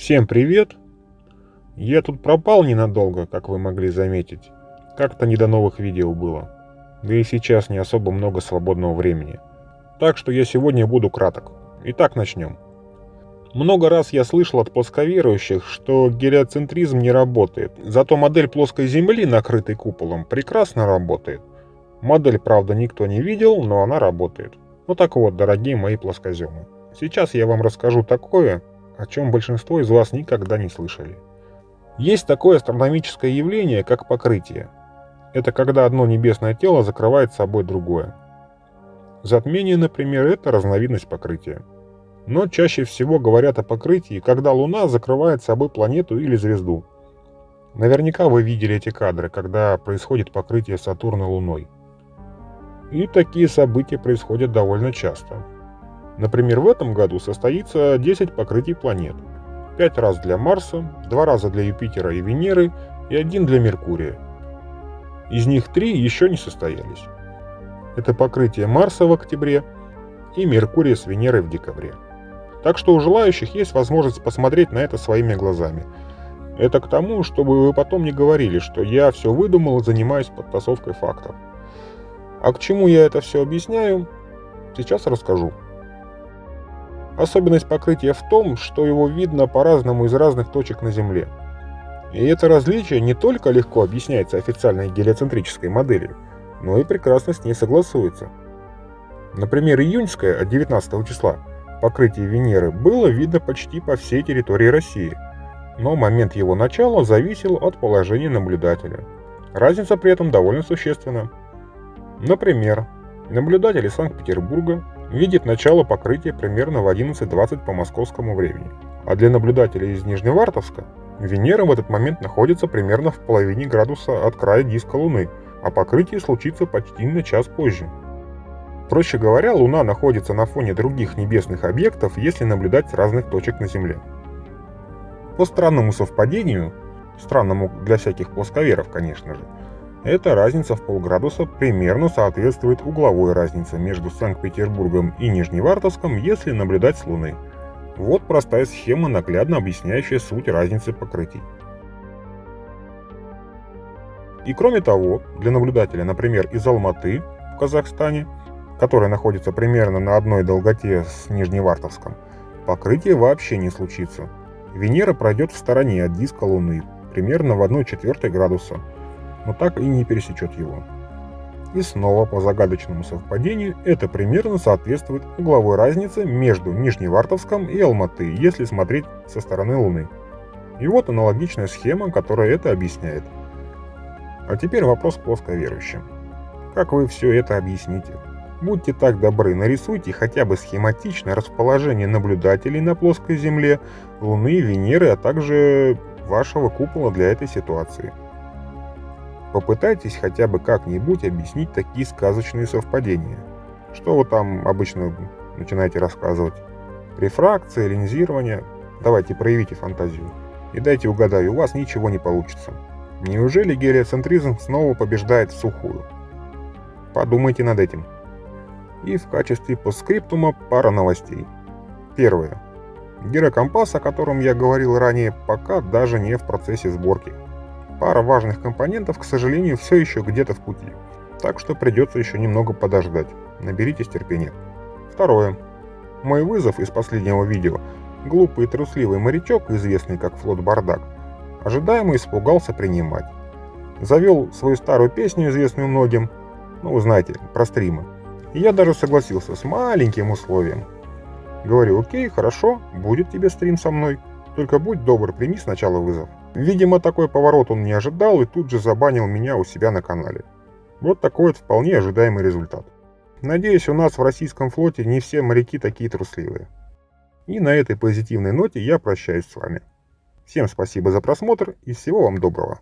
Всем привет! Я тут пропал ненадолго, как вы могли заметить. Как-то не до новых видео было. Да и сейчас не особо много свободного времени. Так что я сегодня буду краток. Итак, начнем. Много раз я слышал от плосковерующих, что гелиоцентризм не работает, зато модель плоской Земли, накрытой куполом, прекрасно работает. Модель, правда, никто не видел, но она работает. Ну так вот, дорогие мои плоскоземы. Сейчас я вам расскажу такое, о чем большинство из вас никогда не слышали. Есть такое астрономическое явление, как покрытие. Это когда одно небесное тело закрывает собой другое. Затмение, например, это разновидность покрытия. Но чаще всего говорят о покрытии, когда Луна закрывает собой планету или звезду. Наверняка вы видели эти кадры, когда происходит покрытие Сатурна Луной. И такие события происходят довольно часто. Например, в этом году состоится 10 покрытий планет. 5 раз для Марса, 2 раза для Юпитера и Венеры и один для Меркурия. Из них 3 еще не состоялись. Это покрытие Марса в октябре и Меркурия с Венерой в декабре. Так что у желающих есть возможность посмотреть на это своими глазами. Это к тому, чтобы вы потом не говорили, что я все выдумал и занимаюсь подтасовкой фактов. А к чему я это все объясняю, сейчас расскажу. Особенность покрытия в том, что его видно по-разному из разных точек на Земле. И это различие не только легко объясняется официальной гелиоцентрической моделью, но и прекрасно с ней согласуется. Например, июньское от 19 числа покрытие Венеры было видно почти по всей территории России, но момент его начала зависел от положения наблюдателя. Разница при этом довольно существенна. Например, наблюдатель из Санкт-Петербурга видит начало покрытия примерно в 11.20 по московскому времени. А для наблюдателей из Нижневартовска Венера в этот момент находится примерно в половине градуса от края диска Луны, а покрытие случится почти на час позже. Проще говоря, Луна находится на фоне других небесных объектов, если наблюдать с разных точек на Земле. По странному совпадению, странному для всяких плосковеров, конечно же, эта разница в полградуса примерно соответствует угловой разнице между Санкт-Петербургом и Нижневартовском, если наблюдать с Луны. Вот простая схема, наглядно объясняющая суть разницы покрытий. И кроме того, для наблюдателя, например, из Алматы в Казахстане, которая находится примерно на одной долготе с Нижневартовском, покрытие вообще не случится. Венера пройдет в стороне от диска Луны, примерно в 1 четвертой градуса, но так и не пересечет его. И снова по загадочному совпадению это примерно соответствует угловой разнице между Нижневартовском и Алматы, если смотреть со стороны Луны. И вот аналогичная схема, которая это объясняет. А теперь вопрос к плосковерующим. Как вы все это объясните? Будьте так добры, нарисуйте хотя бы схематично расположение наблюдателей на плоской Земле, Луны, Венеры, а также вашего купола для этой ситуации. Попытайтесь хотя бы как-нибудь объяснить такие сказочные совпадения. Что вы там обычно начинаете рассказывать? Рефракция, линзирование? Давайте проявите фантазию. И дайте угадаю, у вас ничего не получится. Неужели гелиоцентризм снова побеждает в сухую? Подумайте над этим. И в качестве постскриптума пара новостей. Первое. Гирокомпас, о котором я говорил ранее, пока даже не в процессе сборки. Пара важных компонентов, к сожалению, все еще где-то в пути, так что придется еще немного подождать. Наберитесь терпения. Второе. Мой вызов из последнего видео, глупый и трусливый морячок, известный как Флот Бардак, ожидаемо испугался принимать. Завел свою старую песню, известную многим, ну, вы знаете, про стримы. И я даже согласился с маленьким условием. Говорю, окей, хорошо, будет тебе стрим со мной, только будь добр, прими сначала вызов. Видимо, такой поворот он не ожидал и тут же забанил меня у себя на канале. Вот такой вот вполне ожидаемый результат. Надеюсь, у нас в российском флоте не все моряки такие трусливые. И на этой позитивной ноте я прощаюсь с вами. Всем спасибо за просмотр и всего вам доброго.